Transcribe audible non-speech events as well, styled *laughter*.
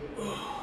Oh. *sighs* *sighs*